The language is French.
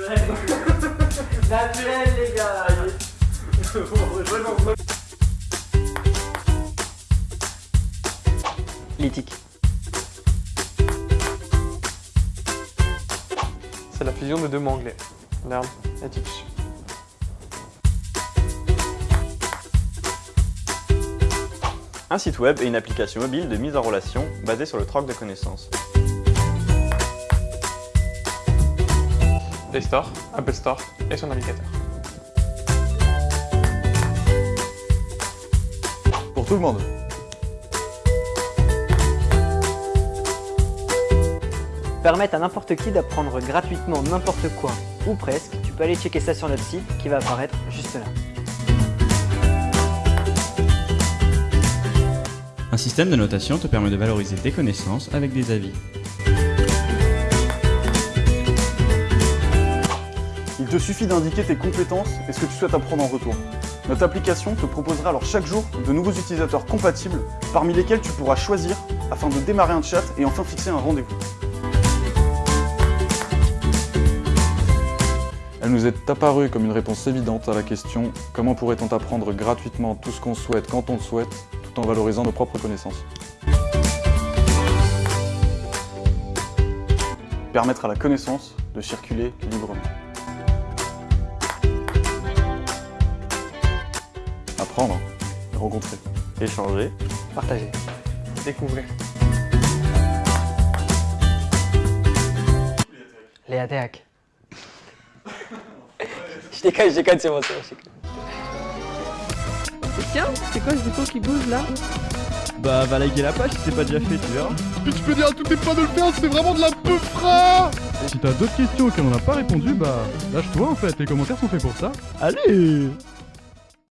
Naturel. Les gars. L'éthique. C'est la fusion de deux mots anglais. Learn et. Un site web et une application mobile de mise en relation basée sur le troc de connaissances. Play Store, Apple Store et son navigateur. Pour tout le monde. Permettre à n'importe qui d'apprendre gratuitement n'importe quoi, ou presque, tu peux aller checker ça sur notre site qui va apparaître juste là. Un système de notation te permet de valoriser tes connaissances avec des avis. Te suffit d'indiquer tes compétences et ce que tu souhaites apprendre en retour. Notre application te proposera alors chaque jour de nouveaux utilisateurs compatibles, parmi lesquels tu pourras choisir afin de démarrer un chat et enfin fixer un rendez-vous. Elle nous est apparue comme une réponse évidente à la question « Comment pourrait-on apprendre gratuitement tout ce qu'on souhaite quand on le souhaite, tout en valorisant nos propres connaissances ?» Permettre à la connaissance de circuler librement. Apprendre, rencontrer. Échanger. Partagez. Découvrir. Léa Théac. je déconne, je déconne, c'est bon, c'est bon, je déconne. Tiens, c'est quoi ce bouton qui bouge là? Bah va liker la page si c'est pas déjà fait, tu verras. Mais tu peux dire à tous tes potes de le faire, c'est vraiment de la peufra Si t'as d'autres questions auxquelles on n'a pas répondu, bah lâche-toi en fait, les commentaires sont faits pour ça. Allez